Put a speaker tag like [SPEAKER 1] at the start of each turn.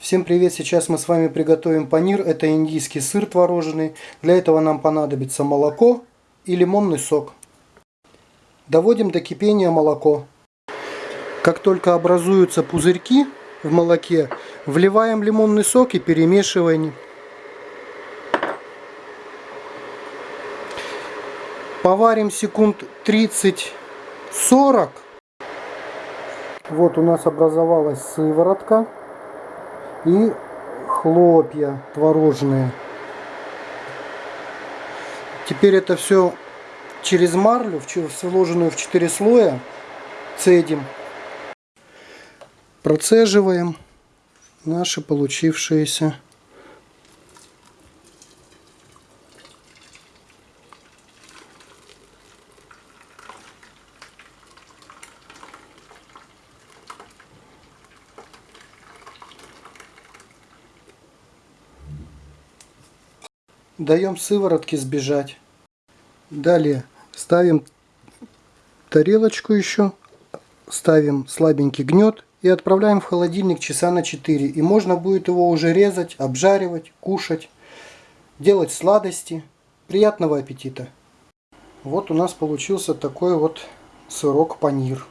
[SPEAKER 1] Всем привет! Сейчас мы с вами приготовим панир. Это индийский сыр творожный. Для этого нам понадобится молоко и лимонный сок. Доводим до кипения молоко. Как только образуются пузырьки в молоке, вливаем лимонный сок и перемешиваем. Поварим секунд 30-40. Вот у нас образовалась сыворотка и хлопья творожные. Теперь это все через марлю, сложенную в 4 слоя, цедим. Процеживаем наши получившиеся даем сыворотке сбежать. Далее ставим тарелочку еще, ставим слабенький гнет и отправляем в холодильник часа на 4. И можно будет его уже резать, обжаривать, кушать, делать сладости. Приятного аппетита! Вот у нас получился такой вот сырок панир.